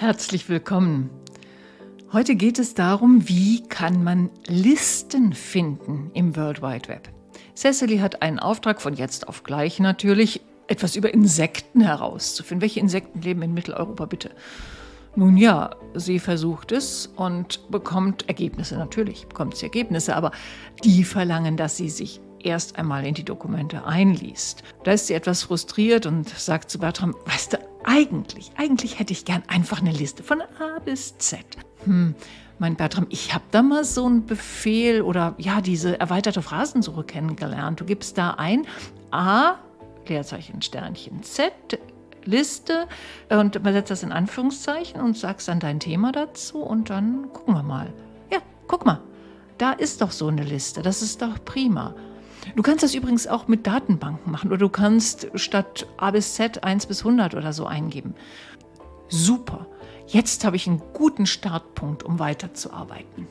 Herzlich willkommen. Heute geht es darum, wie kann man Listen finden im World Wide Web. Cecily hat einen Auftrag von jetzt auf gleich natürlich, etwas über Insekten herauszufinden. Welche Insekten leben in Mitteleuropa bitte? Nun ja, sie versucht es und bekommt Ergebnisse. Natürlich bekommt sie Ergebnisse, aber die verlangen, dass sie sich erst einmal in die Dokumente einliest. Da ist sie etwas frustriert und sagt zu Bertram, weißt du, eigentlich, eigentlich hätte ich gern einfach eine Liste von A bis Z. Hm, mein Bertram, ich habe da mal so einen Befehl oder ja, diese erweiterte Phrasensuche kennengelernt. Du gibst da ein A, Leerzeichen, Sternchen, Z, Liste und übersetzt das in Anführungszeichen und sagst dann dein Thema dazu und dann gucken wir mal. Ja, guck mal, da ist doch so eine Liste, das ist doch prima. Du kannst das übrigens auch mit Datenbanken machen oder du kannst statt A bis Z 1 bis 100 oder so eingeben. Super, jetzt habe ich einen guten Startpunkt, um weiterzuarbeiten.